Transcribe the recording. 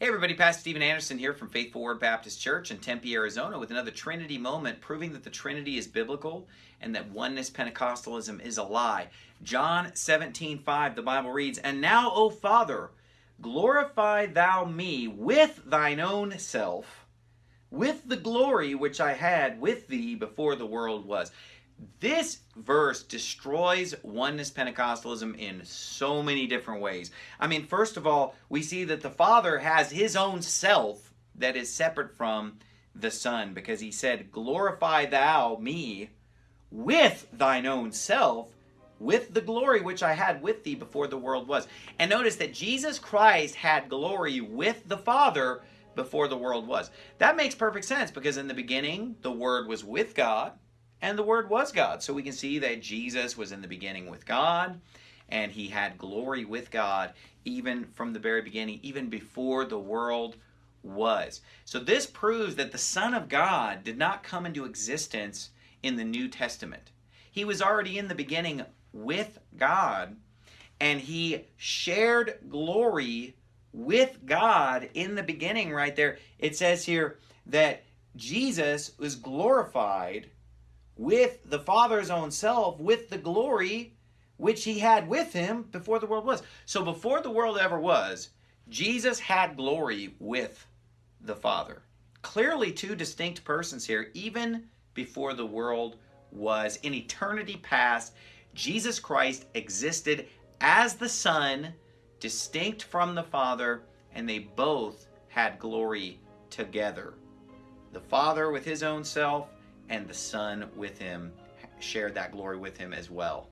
Hey everybody, Pastor Steven Anderson here from Faithful Word Baptist Church in Tempe, Arizona with another Trinity moment proving that the Trinity is biblical and that oneness Pentecostalism is a lie. John 17, 5, the Bible reads, And now, O Father, glorify thou me with thine own self, with the glory which I had with thee before the world was. This verse destroys oneness Pentecostalism in so many different ways. I mean, first of all, we see that the Father has his own self that is separate from the Son because he said, Glorify thou me with thine own self, with the glory which I had with thee before the world was. And notice that Jesus Christ had glory with the Father before the world was. That makes perfect sense because in the beginning, the Word was with God and the Word was God. So we can see that Jesus was in the beginning with God, and he had glory with God even from the very beginning, even before the world was. So this proves that the Son of God did not come into existence in the New Testament. He was already in the beginning with God, and he shared glory with God in the beginning right there. It says here that Jesus was glorified with the Father's own self, with the glory which he had with him before the world was. So before the world ever was, Jesus had glory with the Father. Clearly two distinct persons here, even before the world was. In eternity past, Jesus Christ existed as the Son, distinct from the Father, and they both had glory together. The Father with his own self, and the Son with him shared that glory with him as well.